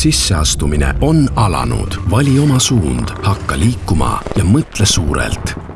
sisseastumine on alanud, vali oma suund, hakka liikuma ja mõtle suurelt.